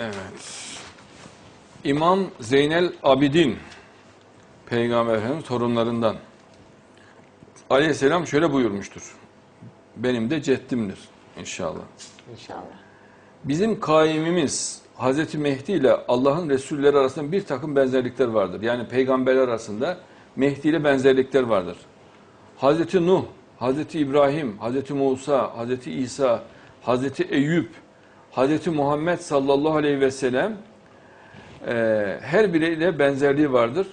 Evet. İmam Zeynel Abidin Peygamber Efendimiz torunlarından Aleyhisselam şöyle buyurmuştur. Benim de ceddimdir inşallah. İnşallah. Bizim kaimimiz Hazreti Mehdi ile Allah'ın Resulleri arasında bir takım benzerlikler vardır. Yani peygamberler arasında Mehdi ile benzerlikler vardır. Hazreti Nuh, Hazreti İbrahim, Hazreti Musa, Hazreti İsa, Hazreti Eyüp, Hazreti Muhammed sallallahu aleyhi ve sellem e, her biriyle benzerliği vardır.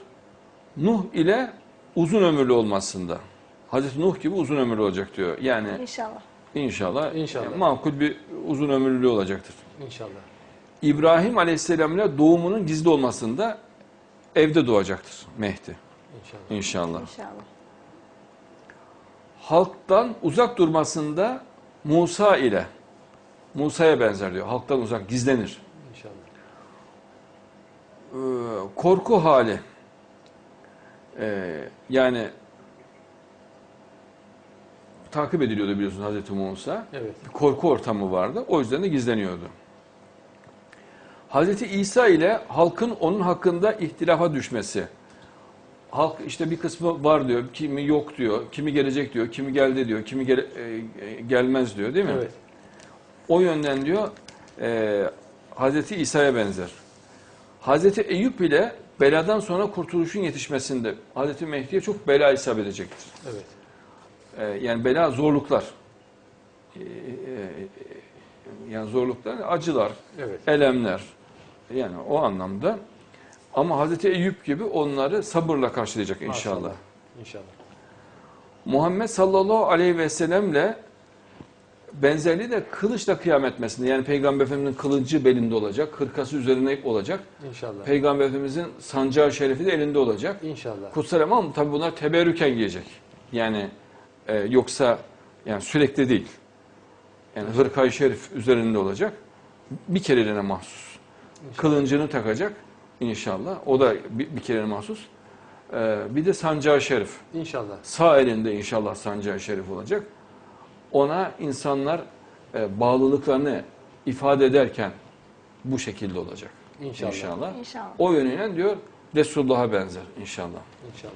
Nuh ile uzun ömürlü olmasında. Hazreti Nuh gibi uzun ömürlü olacak diyor. Yani İnşallah. inşallah, İnşallah. e, makul bir uzun ömürlülüğü olacaktır. İnşallah. İbrahim Aleyhisselam ile doğumunun gizli olmasında evde doğacaktır Mehdi İnşallah. inşallah. İnşallah. Halktan uzak durmasında Musa ile Musa'ya benzer diyor. Halktan uzak gizlenir. İnşallah. Ee, korku hali ee, yani takip ediliyordu biliyorsun Hazreti Musa. Evet. bir korku ortamı vardı. O yüzden de gizleniyordu. Hazreti İsa ile halkın onun hakkında ihtilafa düşmesi. Halk işte bir kısmı var diyor, kimi yok diyor, kimi gelecek diyor, kimi geldi diyor, kimi gele- e, gelmez diyor değil mi? Evet. O yönden diyor e, Hazreti İsa'ya benzer. Hazreti Eyüp ile beladan sonra kurtuluşun yetişmesinde Hazreti Mehdi'ye çok bela isabet edecektir. Evet. Ee, yani bela zorluklar. Ee, e, yani zorluklar, acılar, Evet. elemler. Yani o anlamda. Ama Hazreti Eyüp gibi onları sabırla karşılayacak inşallah. Maşallah. İnşallah. Muhammed sallallahu aleyhi ve sellemle benzerliği de kılıçla kıyam etmesinde. Yani Peygamber Efendimizin kılıcı belinde olacak, hırkası üzerine olacak. İnşallah. Peygamber Efendimizin sancağı şerifi de elinde olacak. İnşallah. Kutsal ama tabi bunlar teberrüken giyecek. Yani e, yoksa yani sürekli değil. Yani hırkayı şerif üzerinde olacak. Bir kereliğine mahsus. Kılıncını takacak inşallah. O da bir, bir kereliğine mahsus. E, bir de sancağı şerif. İnşallah. Sağ elinde inşallah sancağı şerif olacak. Ona insanlar e, bağlılıklarını ifade ederken bu şekilde olacak. İnşallah. İnşallah. İnşallah. O yönüyle diyor Resulullah'a benzer inşallah. İnşallah.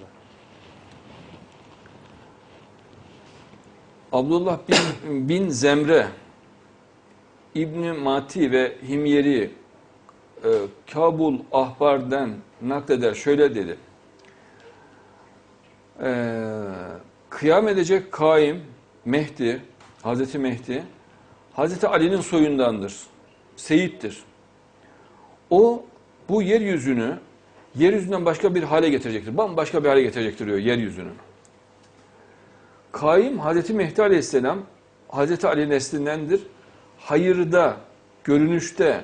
Abdullah bin, bin Zemre, İbni Mati ve Himyeri e, Kabul Ahbar'dan nakleder şöyle dedi. E, kıyam edecek kaim Mehdi, Hazreti Mehdi, Hazreti Ali'nin soyundandır. Seyittir. O bu yeryüzünü yeryüzünden başka bir hale getirecektir. Bambaşka bir hale getirecektir diyor yeryüzünü. Kaim Hazreti Mehdi Aleyhisselam Hazreti Ali neslindendir. Hayırda, görünüşte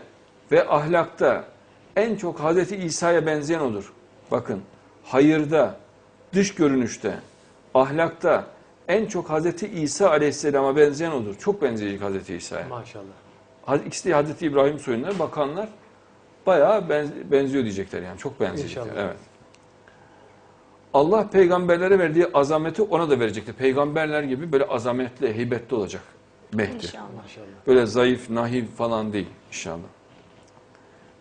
ve ahlakta en çok Hazreti İsa'ya benzeyen odur. Bakın hayırda, dış görünüşte, ahlakta en çok Hazreti İsa Aleyhisselam'a benzeyen odur. Çok benzeyecek Hazreti İsa'ya. Maşallah. İkisi de Hazreti İbrahim soyundan bakanlar bayağı benz- benziyor diyecekler yani. Çok benzeyecekler. İnşallah. Evet. Allah peygamberlere verdiği azameti ona da verecektir. Peygamberler gibi böyle azametli, heybetli olacak Mehdi. İnşallah. Maşallah. Böyle zayıf, nahif falan değil inşallah.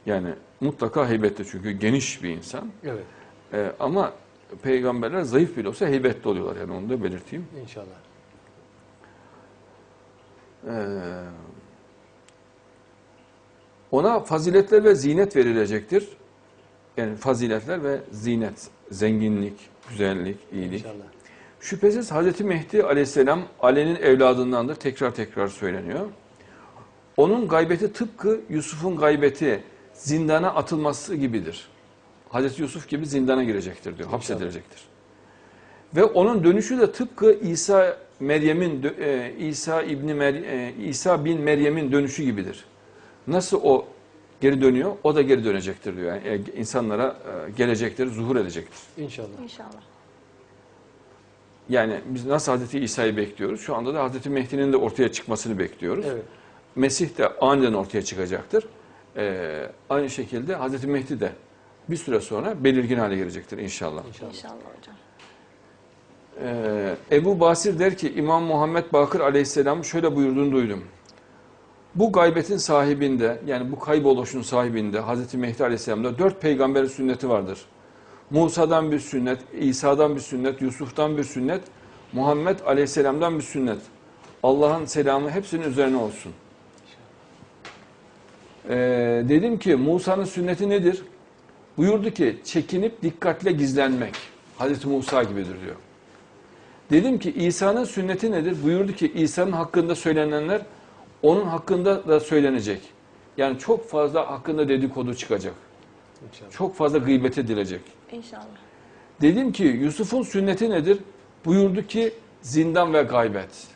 Yani mutlaka heybetli çünkü geniş bir insan. Evet. Ee, ama peygamberler zayıf bile olsa heybetli oluyorlar yani onu da belirteyim. İnşallah. Ee, ona faziletler ve zinet verilecektir. Yani faziletler ve zinet, zenginlik, güzellik, iyilik. İnşallah. Şüphesiz Hazreti Mehdi aleyhisselam Ali'nin evladındandır. Tekrar tekrar söyleniyor. Onun gaybeti tıpkı Yusuf'un gaybeti zindana atılması gibidir. Hazreti Yusuf gibi zindana girecektir diyor, hapsedilecektir. Ve onun dönüşü de tıpkı İsa Meryem'in e, İsa İbni Mer- e, İsa bin Meryem'in dönüşü gibidir. Nasıl o geri dönüyor, o da geri dönecektir diyor. Yani e, insanlara gelecektir, zuhur edecektir. İnşallah. İnşallah. Yani biz nasıl Hazreti İsa'yı bekliyoruz? Şu anda da Hazreti Mehdi'nin de ortaya çıkmasını bekliyoruz. Evet. Mesih de aniden ortaya çıkacaktır. Ee, aynı şekilde Hazreti Mehdi de bir süre sonra belirgin hale gelecektir inşallah. İnşallah. İnşallah hocam. Ee, Ebu Basir der ki İmam Muhammed Bakır aleyhisselam şöyle buyurduğunu duydum. Bu gaybetin sahibinde yani bu kayboluşun sahibinde Hz. Mehdi Aleyhisselam'da dört peygamberin sünneti vardır. Musa'dan bir sünnet, İsa'dan bir sünnet, Yusuf'tan bir sünnet, Muhammed Aleyhisselam'dan bir sünnet. Allah'ın selamı hepsinin üzerine olsun. Ee, dedim ki Musa'nın sünneti nedir? Buyurdu ki çekinip dikkatle gizlenmek. Hazreti Musa gibidir diyor. Dedim ki İsa'nın sünneti nedir? Buyurdu ki İsa'nın hakkında söylenenler onun hakkında da söylenecek. Yani çok fazla hakkında dedikodu çıkacak. İnşallah. Çok fazla gıybet edilecek. İnşallah. Dedim ki Yusuf'un sünneti nedir? Buyurdu ki zindan ve gaybet.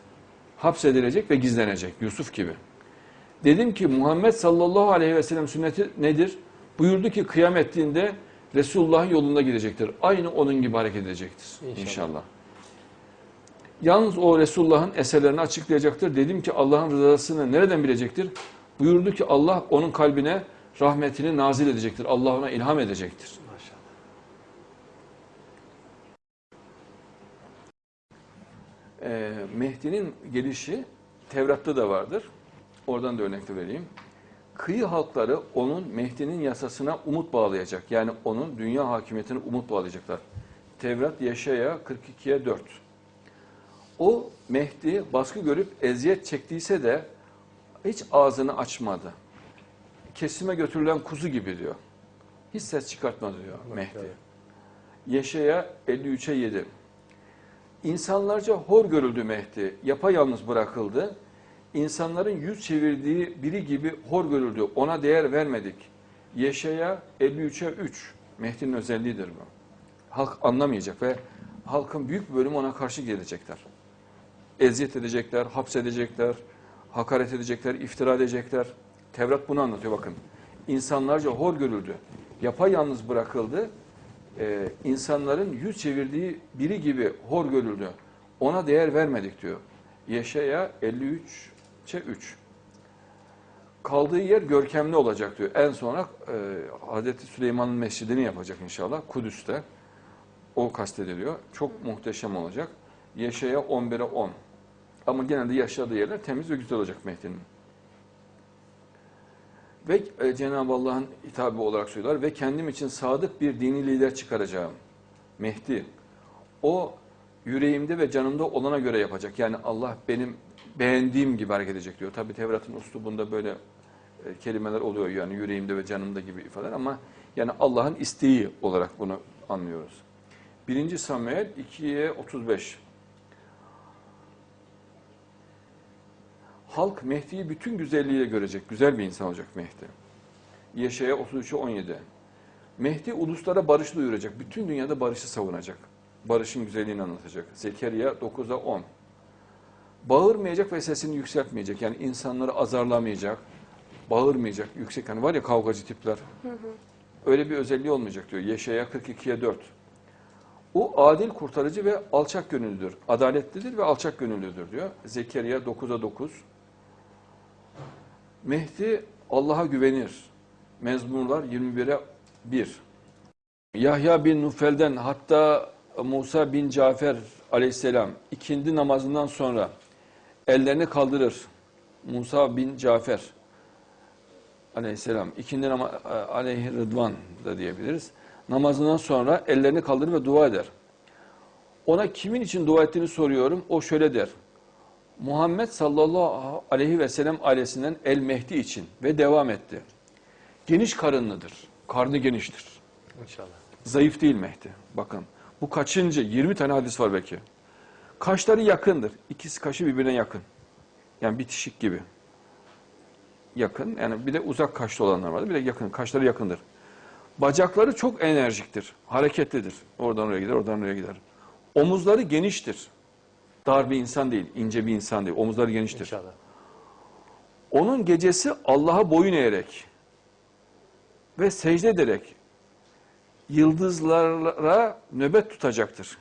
Hapsedilecek ve gizlenecek Yusuf gibi. Dedim ki Muhammed sallallahu aleyhi ve sellem sünneti nedir? Buyurdu ki kıyamettiğinde Resulullah'ın yolunda gidecektir. Aynı onun gibi hareket edecektir İnşallah. inşallah. Yalnız o Resulullah'ın eserlerini açıklayacaktır. Dedim ki Allah'ın rızasını nereden bilecektir? Buyurdu ki Allah onun kalbine rahmetini nazil edecektir. Allah ona ilham edecektir. Maşallah. Ee, Mehdi'nin gelişi Tevrat'ta da vardır. Oradan da örnek de vereyim. Kıyı halkları onun Mehdi'nin yasasına umut bağlayacak. Yani onun dünya hakimiyetine umut bağlayacaklar. Tevrat Yaşaya 42'ye 4. O Mehdi baskı görüp eziyet çektiyse de hiç ağzını açmadı. Kesime götürülen kuzu gibi diyor. Hiç ses çıkartmadı diyor Mehdi. Yaşaya 53'e 7. İnsanlarca hor görüldü Mehdi, yapayalnız bırakıldı. İnsanların yüz çevirdiği biri gibi hor görüldü, ona değer vermedik. Yeşaya 53'e 3, Mehdi'nin özelliğidir bu. Halk anlamayacak ve halkın büyük bölümü ona karşı gelecekler. Eziyet edecekler, hapsedecekler, hakaret edecekler, iftira edecekler. Tevrat bunu anlatıyor bakın. İnsanlarca hor görüldü, yapayalnız bırakıldı e, insanların yüz çevirdiği biri gibi hor görüldü. Ona değer vermedik diyor. Yeşaya 53'e 3. Kaldığı yer görkemli olacak diyor. En sonra e, Hazreti Süleyman'ın mescidini yapacak inşallah Kudüs'te. O kastediliyor. Çok muhteşem olacak. Yeşaya 11'e 10. Ama genelde yaşadığı yerler temiz ve güzel olacak Mehdi'nin. Ve e, Cenab-ı Allah'ın hitabı olarak söylüyorlar ve kendim için sadık bir dini lider çıkaracağım. Mehdi. O yüreğimde ve canımda olana göre yapacak. Yani Allah benim beğendiğim gibi hareket edecek diyor. Tabi Tevrat'ın uslubunda böyle e, kelimeler oluyor yani yüreğimde ve canımda gibi ifadeler ama yani Allah'ın isteği olarak bunu anlıyoruz. 1. Samuel 2'ye 35. Halk Mehdi'yi bütün güzelliğiyle görecek. Güzel bir insan olacak Mehdi. Yeşaya 33'e 17. Mehdi uluslara barış duyuracak. Bütün dünyada barışı savunacak. Barışın güzelliğini anlatacak. Zekeriya 9'a 10. Bağırmayacak ve sesini yükseltmeyecek. Yani insanları azarlamayacak. Bağırmayacak. Yüksek hani var ya kavgacı tipler. Öyle bir özelliği olmayacak diyor. Yeşaya 42'ye 4. O adil kurtarıcı ve alçak gönüllüdür. Adaletlidir ve alçak gönüllüdür diyor. Zekeriya 9'a 9. Mehdi Allah'a güvenir. Mezmurlar 21'e 1. Yahya bin Nufel'den hatta Musa bin Cafer aleyhisselam ikindi namazından sonra ellerini kaldırır. Musa bin Cafer aleyhisselam ikindi nama aleyhi rıdvan da diyebiliriz. Namazından sonra ellerini kaldırır ve dua eder. Ona kimin için dua ettiğini soruyorum. O şöyle der. Muhammed sallallahu aleyhi ve sellem ailesinden El Mehdi için ve devam etti. Geniş karınlıdır. Karnı geniştir. İnşallah. Zayıf değil Mehdi. Bakın bu kaçıncı? 20 tane hadis var belki. Kaşları yakındır. İkisi kaşı birbirine yakın. Yani bitişik gibi. Yakın. Yani bir de uzak kaşlı olanlar vardır. Bir de yakın. Kaşları yakındır. Bacakları çok enerjiktir. Hareketlidir. Oradan oraya gider, oradan oraya gider. Omuzları geniştir. Dar bir insan değil, ince bir insan değil. Omuzları geniştir. İnşallah. Onun gecesi Allah'a boyun eğerek ve secde ederek yıldızlara nöbet tutacaktır.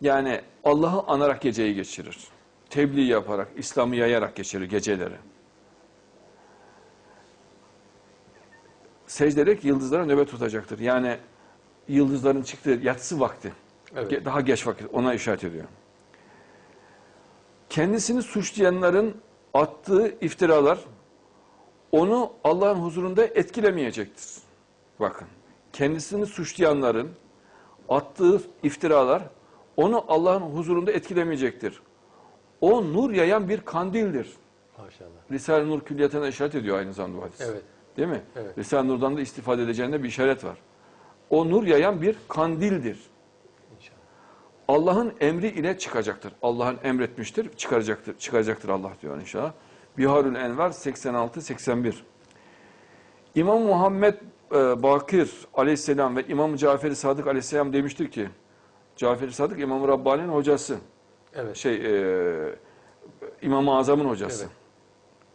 Yani Allah'ı anarak geceyi geçirir. Tebliğ yaparak, İslam'ı yayarak geçirir geceleri. Secde ederek yıldızlara nöbet tutacaktır. Yani yıldızların çıktığı yatsı vakti. Evet. Daha geç vakit ona işaret ediyor. Kendisini suçlayanların attığı iftiralar onu Allah'ın huzurunda etkilemeyecektir. Bakın, kendisini suçlayanların attığı iftiralar onu Allah'ın huzurunda etkilemeyecektir. O nur yayan bir kandildir. Maşallah. Risale-i Nur külliyatına işaret ediyor aynı zamanda bu hadis. Evet. Değil mi? Evet. Risale-i Nur'dan da istifade edeceğinde bir işaret var. O nur yayan bir kandildir. Allah'ın emri ile çıkacaktır. Allah'ın emretmiştir, çıkaracaktır, çıkaracaktır Allah diyor inşallah. Biharül Envar 86-81. İmam Muhammed e, Bakir aleyhisselam ve İmam Cafer-i Sadık aleyhisselam demiştir ki, Cafer-i Sadık İmam Rabbani'nin hocası, Evet. şey e, İmam-ı Azam'ın hocası. Evet.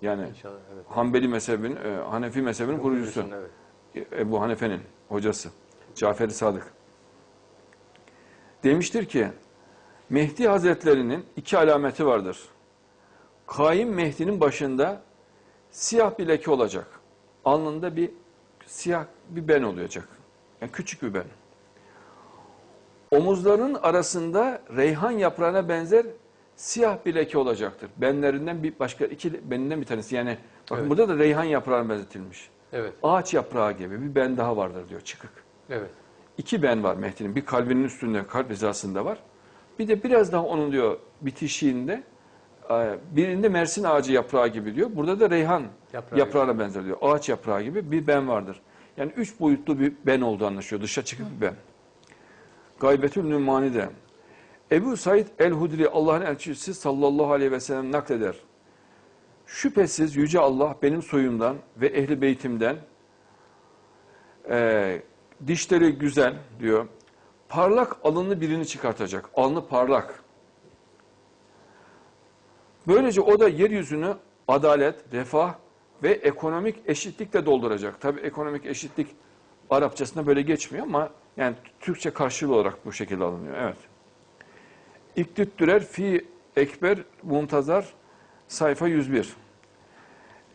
Yani İnşallah. Evet. Hanbeli mezhebinin, e, Hanefi mezhebinin kurucusu. Evet. Ebu Hanife'nin hocası Cafer-i Sadık. Demiştir ki Mehdi Hazretlerinin iki alameti vardır. Kaim Mehdi'nin başında siyah bir leke olacak. Alnında bir siyah bir ben olacak. Yani küçük bir ben. Omuzlarının arasında reyhan yaprağına benzer siyah bir leke olacaktır. Benlerinden bir başka iki beninden bir tanesi. Yani bakın Evet. burada da reyhan yaprağına benzetilmiş. Evet. Ağaç yaprağı gibi bir ben daha vardır diyor çıkık. Evet. İki ben var Mehdi'nin. Bir kalbinin üstünde, kalp hizasında var. Bir de biraz daha onun diyor bitişiğinde e, birinde mersin ağacı yaprağı gibi diyor. Burada da reyhan Yaprağı yaprağına benzer diyor. Ağaç yaprağı gibi bir ben vardır. Yani üç boyutlu bir ben olduğu anlaşılıyor. Dışa çıkık bir ben. Gaybetül Nümani'de. Ebu Said el-Hudri Allah'ın elçisi sallallahu aleyhi ve sellem nakleder. Şüphesiz Yüce Allah benim soyumdan ve ehli beytimden e, dişleri güzel diyor. Parlak alınlı birini çıkartacak. Alnı parlak. Böylece o da yeryüzünü adalet, refah ve ekonomik eşitlikle dolduracak. Tabii ekonomik eşitlik Arapçasında böyle geçmiyor ama yani Türkçe karşılığı olarak bu şekilde alınıyor. Evet. İktüttürer fi ekber muntazar sayfa 101.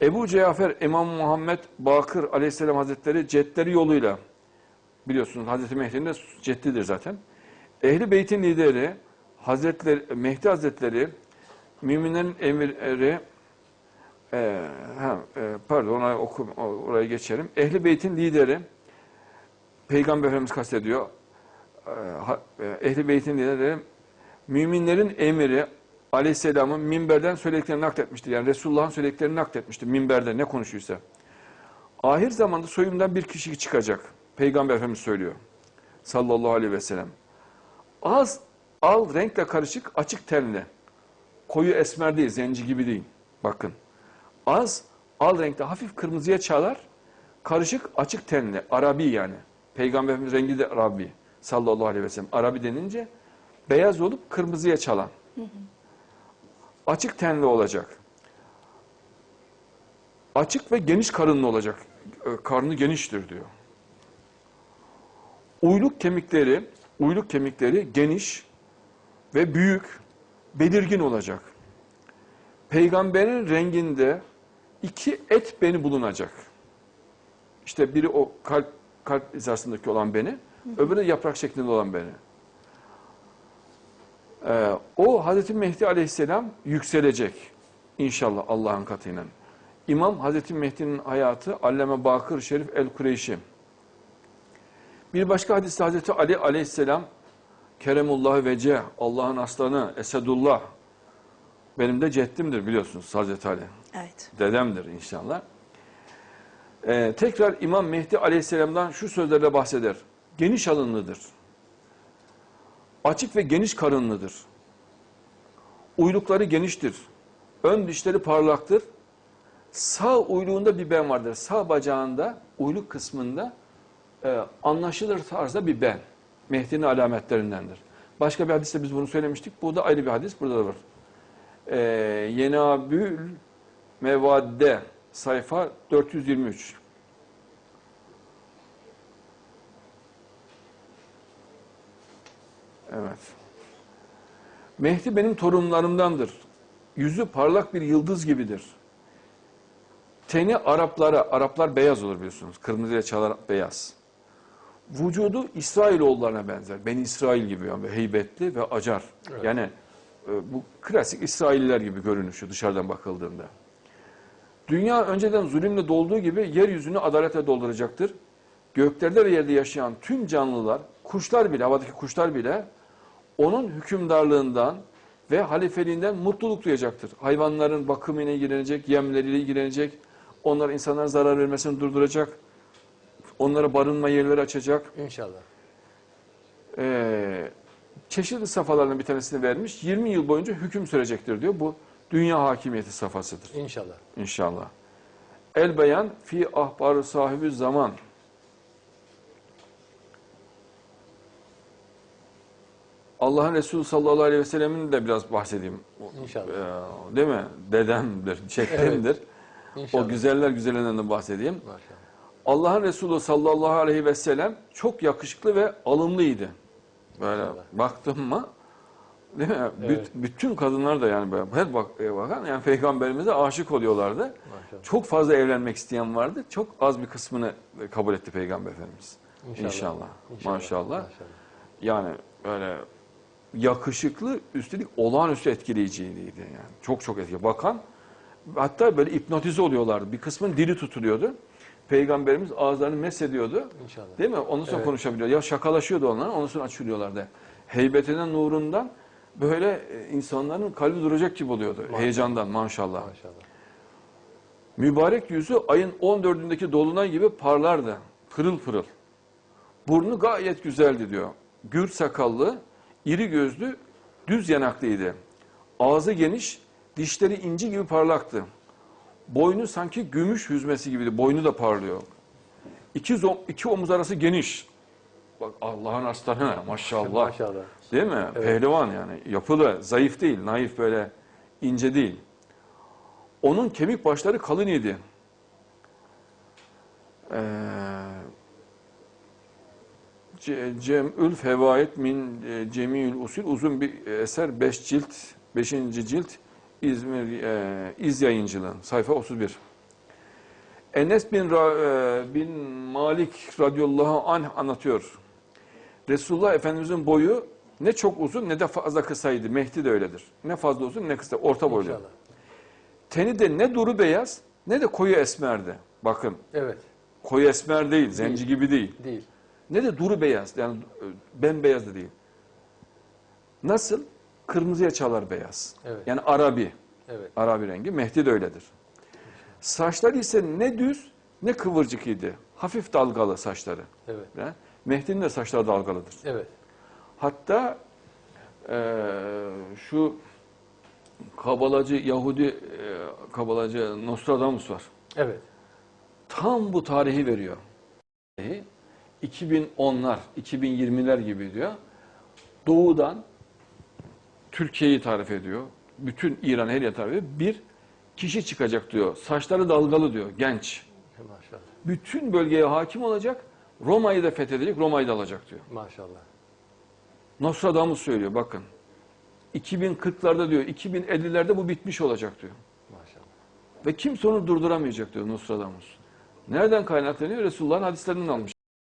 Ebu Cafer İmam Muhammed Bakır Aleyhisselam Hazretleri cetleri yoluyla biliyorsunuz Hazreti Mehdi'nin de ceddidir zaten. Ehli Beyt'in lideri Hazretleri Mehdi Hazretleri müminlerin emirleri e, ha, e, pardon ona oku, oraya geçelim. Ehli Beyt'in lideri Peygamber Efendimiz kastediyor. E, ha- e, Ehli Beyt'in lideri müminlerin emiri Aleyhisselam'ın minberden söylediklerini nakletmiştir. Yani Resulullah'ın söylediklerini nakletmiştir minberde ne konuşuyorsa. Ahir zamanda soyumdan bir kişi çıkacak. Peygamber Efendimiz söylüyor. Sallallahu aleyhi ve sellem. Az al renkle karışık açık tenli. Koyu esmer değil, zenci gibi değil. Bakın. Az al renkte hafif kırmızıya çalar. Karışık açık tenli. Arabi yani. Peygamber Efendimiz rengi de Arabi. Sallallahu aleyhi ve sellem. Arabi denince beyaz olup kırmızıya çalan. Açık tenli olacak. Açık ve geniş karınlı olacak. E, Karnı geniştir diyor. Uyluk kemikleri, uyluk kemikleri geniş ve büyük, belirgin olacak. Peygamberin renginde iki et beni bulunacak. İşte biri o kalp kalp hizasındaki olan beni, öbürü de yaprak şeklinde olan beni. Ee, o Hazreti Mehdi Aleyhisselam yükselecek inşallah Allah'ın katıyla. İmam Hazreti Mehdi'nin hayatı Allame Bakır Şerif el-Kureyşi. Bir başka hadiste Hazreti Ali Aleyhisselam Keremullah vece Allah'ın aslanı Esedullah benim de ceddimdir biliyorsunuz Hazreti Ali. Evet. Dedemdir inşallah. Ee, tekrar İmam Mehdi Aleyhisselam'dan şu sözlerle bahseder. Geniş alınlıdır. Açık ve geniş karınlıdır. Uylukları geniştir. Ön dişleri parlaktır. Sağ uyluğunda bir ben vardır. Sağ bacağında, uyluk kısmında e, anlaşılır tarzda bir ben. Mehdi'nin alametlerindendir. Başka bir hadiste biz bunu söylemiştik. Bu da ayrı bir hadis. Burada da var. E, Yenabül Mevadde sayfa 423. Evet. Mehdi benim torunlarımdandır. Yüzü parlak bir yıldız gibidir. Teni Araplara, Araplar beyaz olur biliyorsunuz. Kırmızıya çalar beyaz. Vücudu İsrailoğullarına benzer. Ben İsrail gibi yani heybetli ve acar. Evet. Yani e, bu klasik İsrailliler gibi görünüşü dışarıdan bakıldığında. Dünya önceden zulümle dolduğu gibi yeryüzünü adaletle dolduracaktır. Göklerde ve yerde yaşayan tüm canlılar, kuşlar bile, havadaki kuşlar bile onun hükümdarlığından ve halifeliğinden mutluluk duyacaktır. Hayvanların bakımıyla ilgilenecek, yemleriyle ilgilenecek, onlar insanlara zarar vermesini durduracak, onlara barınma yerleri açacak. İnşallah. Ee, çeşitli safhalardan bir tanesini vermiş. 20 yıl boyunca hüküm sürecektir diyor. Bu dünya hakimiyeti safhasıdır İnşallah. inşallah. El beyan fi ahbarı sahibi zaman. Allah'ın Resulü sallallahu aleyhi ve sellemin de biraz bahsedeyim. İnşallah. Ee, değil mi? Dedemdir, şeklimdir. İnşallah. O güzeller güzelinden de bahsedeyim. Maşallah. Allah'ın Resulü sallallahu aleyhi ve sellem çok yakışıklı ve alımlıydı. Böyle Maşallah. baktım mı değil mi? Evet. bütün kadınlar da yani her e, bakan yani peygamberimize aşık oluyorlardı. Maşallah. Çok fazla evlenmek isteyen vardı. Çok az bir kısmını kabul etti peygamber efendimiz. İnşallah. İnşallah. İnşallah. Maşallah. Maşallah. Yani böyle yakışıklı üstelik olağanüstü etkileyiciydi yani. Çok çok etkili. Bakan hatta böyle hipnotize oluyorlardı. Bir kısmın dili tutuluyordu. Peygamberimiz ağızlarını mesediyordu. İnşallah. Değil mi? Ondan sonra Evet. konuşabiliyor. Ya şakalaşıyordu onlar, ondan sonra açılıyorlardı. Heybetinden, nurundan böyle e, insanların kalbi duracak gibi oluyordu. Maşallah. Heyecandan maşallah. Maşallah. Mübarek yüzü ayın 14'ündeki dolunay gibi parlardı. Pırıl pırıl. Burnu gayet güzeldi diyor. Gür sakallı, iri gözlü, düz yanaklıydı. Ağzı geniş, dişleri inci gibi parlaktı. Boynu sanki gümüş hüzmesi gibiydi. Boynu da parlıyor. İki, iki omuz arası geniş. Bak Allah'ın aslanı maşallah. Maşallah. Değil mi? Evet. Pehlivan yani. Yapılı, zayıf değil, naif böyle ince değil. Onun kemik başları kalın idi. Ee, Ce- Cem'ül Fevaid min e, Cemil Usul uzun bir eser 5 cilt 5. cilt İzmir e, İz Yayıncılığı sayfa 31. Enes bin, Ra- e, bin Malik radıyallahu anh anlatıyor. Resulullah Efendimizin boyu ne çok uzun ne de fazla kısaydı. Mehdi de öyledir. Ne fazla uzun ne kısa. Orta boylu. İnşallah. Teni de ne duru beyaz ne de koyu esmerdi. Bakın Evet. koyu esmer değil, zenci gibi değil. Değil. Ne de duru beyaz yani e, bembeyaz da değil. Nasıl? Kırmızıya çalar beyaz. Evet. Yani Arabi. Evet. Arabi rengi. Mehdi de öyledir. Saçları ise ne düz ne kıvırcık idi. Hafif dalgalı saçları. Evet. Mehdi'nin de saçları dalgalıdır. Evet. Hatta eee, şu kabalacı Yahudi eee, kabalacı Nostradamus var. Evet. Tam bu tarihi veriyor. 2010'lar, 2020'ler gibi diyor. Doğudan Türkiye'yi tarif ediyor. Bütün İran her yer tarif ediyor. Bir kişi çıkacak diyor. Saçları dalgalı diyor. Genç. Maşallah. Bütün bölgeye hakim olacak. Roma'yı da fethedecek. Roma'yı da alacak diyor. Maşallah. Nostradamus söylüyor bakın. 2040'larda diyor, 2050'lerde bu bitmiş olacak diyor. Maşallah. Ve kimse onu durduramayacak diyor Nostradamus. Nereden kaynaklanıyor? Resulullah'ın hadislerinden almış.